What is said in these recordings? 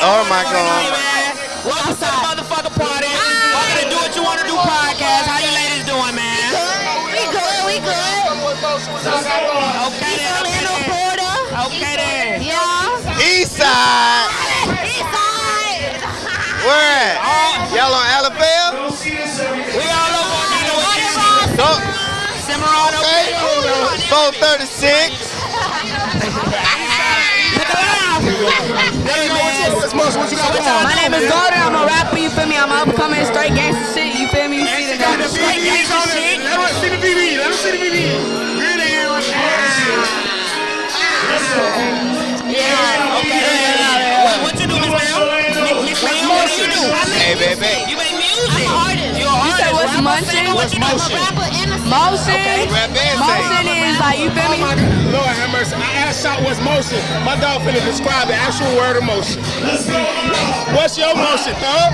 type of shit. Oh my God. here, man. Welcome to the motherfucking party. Welcome to Do What You Want to Do podcast. How you ladies doing, man? We good, we good. Okay then. Orlando, Florida. Okay then. Yeah. East side. East side. Where at? Y'all on Alabama? We all over on that way. So, Cimarron, okay. okay. 436. My name is Gordon. I'm a rapper. You feel me? I'm an upcoming straight gangster shit. You feel me? You see the Got straight gangster shit. Let us see the BB. Let us see the BB. Really? What, what you do, Miss Mel? Miss Mel, what do you do? Hey, baby. You make music. artist. You're an You say what's rapper, munching? singer, what you motion? Rapper and a Motion. Rap Motion is like you feel me? Lord have mercy. I Shot what's motion. My dog finna describe the actual word of motion. What's your motion, thug?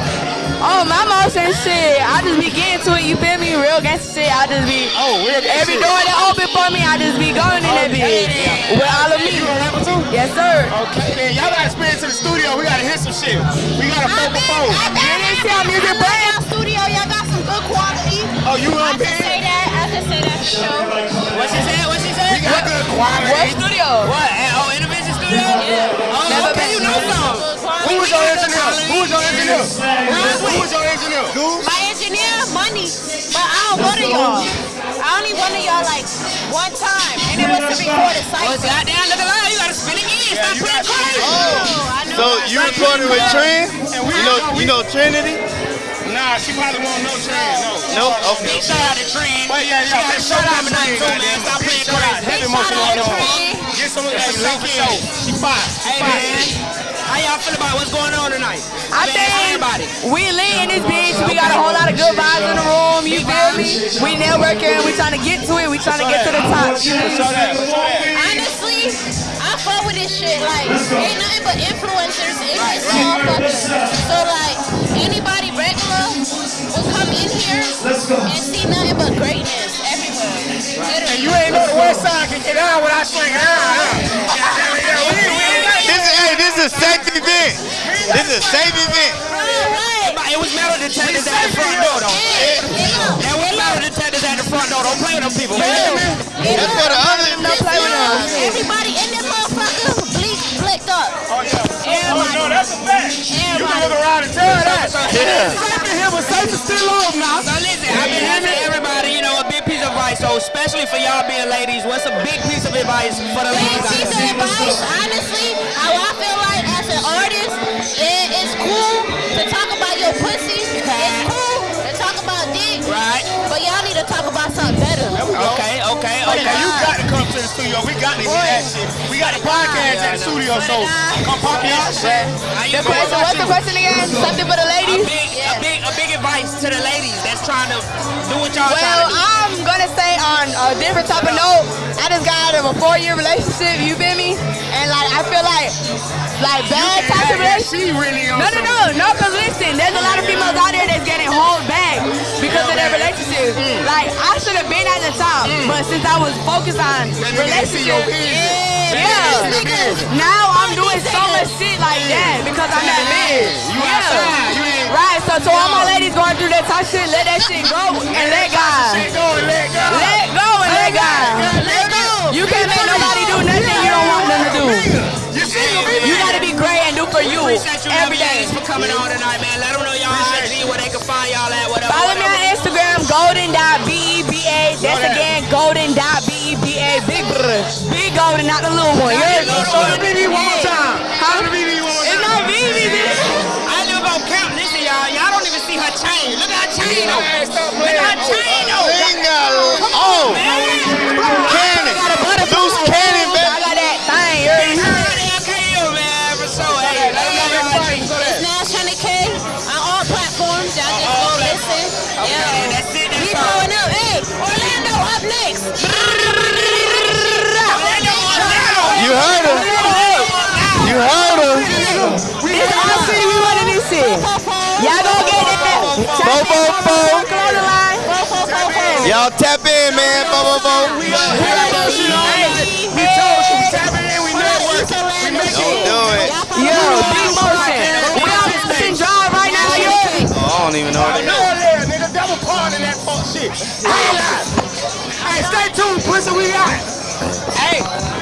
Oh, my motion shit. I just be getting to it. You feel me? Real gangster shit. I just be. Oh, real gangsta Every shit. door that open for me, I just be going in that bitch with all of me. You a rapper too? Yes, sir. Okay, then y'all gotta spin to the studio. We gotta hit some shit. We got a I've four been, for four. I've been, You didn't see our music I love brand? y'all studio. Y'all got some good quality. Oh, you I on can band? say that. I can say that for sure. What she said? What she said? We got good quality. What studio? What? Oh, Intervention Studio? Yeah. Oh, Never okay, been. you know some. Who was your engineer? Who was your engineer? Who was, your engineer? My engineer, money, but I don't go to y'all. I only went to y'all like one time, and it was to record a Oh, site. goddamn, look at that. You gotta spin again. Stop you playing crazy. Oh, I know. So you recorded with Trent? You know, you know Trinity? Nah, she probably won't know Trend. No. Nope. Okay. Big shout out to Trend. But yeah, yeah, big shout shout out out to to Trend. Stop Big playing shout out. crazy. Heavy Big motion on to her. Get some of that Hey, link man. show. She fine. She Hey, man. How y'all feel about what's going on tonight? I mean, think everybody. we lit in this bitch. We got a whole lot of good vibes in the room. You feel me? We networking. We trying to get to it. We trying to get to the top. You know? Show that. Show that. Honestly, I fuck with this shit. Like, ain't nothing but influencers in this motherfucker. So, like, anybody here and see nothing but greatness everywhere. And you ain't know the west side can get down without swinging. We ain't- we ain't got This is hey, this is a safe event. This is a safe event. Right. It was metal detectors at the front door, though. Yeah, yeah. There was metal detectors at the front door. Don't play with them people, man. That's for the other. Don't play with us. Everybody look around and tell that. Yeah. Safe in here, but safe is still on now. So listen, I've been having everybody, you know, a big piece of advice. So especially for y'all being ladies, what's a big piece of advice for the Big ladies out piece of advice, honestly, how I feel like as an artist, it, it's cool to talk about your pussy. It's cool to talk about dick. Right. But y'all need to talk about something better. Okay, okay, okay. You got to come to the studio. We got to hear that shit. We got the podcast at the studio, so come pop y'all shit. The question, what's the question again? Something for the A ladies? big, a big, a big advice to the ladies that's trying to do what y'all Well, trying to do. I'm gonna say on a different type of note, I just got out of a four-year relationship. You feel me? And like I feel like, like bad types of relationships. She really No, no, no, no. Cause listen, there's a lot of females out there that's getting held back because of their relationships. Like I should have been at the top, but since I was focused on relationships, yeah, now I'm doing so much shit like that because I'm that outside. You Right. So to all my ladies going through that tough shit, let that shit go and let God. Appreciate you every lovely for coming on tonight, man. Let them know y'all IG where they can find y'all at, whatever. Follow me on whatever. Instagram, golden.beba. That's again, golden.beba. Big brr. Big golden, not the little one. You heard me? Show the BB one more time. Huh? Show the BB one more It's not BB, bitch. I ain't even gonna count. Listen, y'all. Y'all don't even see her chain. Look at her chain on. Her Y'all tap in, man. Bo, bo, bo. We are. here. We told you, we tap in, we. We do do it. Yo, D-Motion. We on the bitch y'all right now, yo. Oh, I don't even know what it is. I know nigga. Double part in that fuck shit. Hey, stay tuned, pussy. We got. Hey.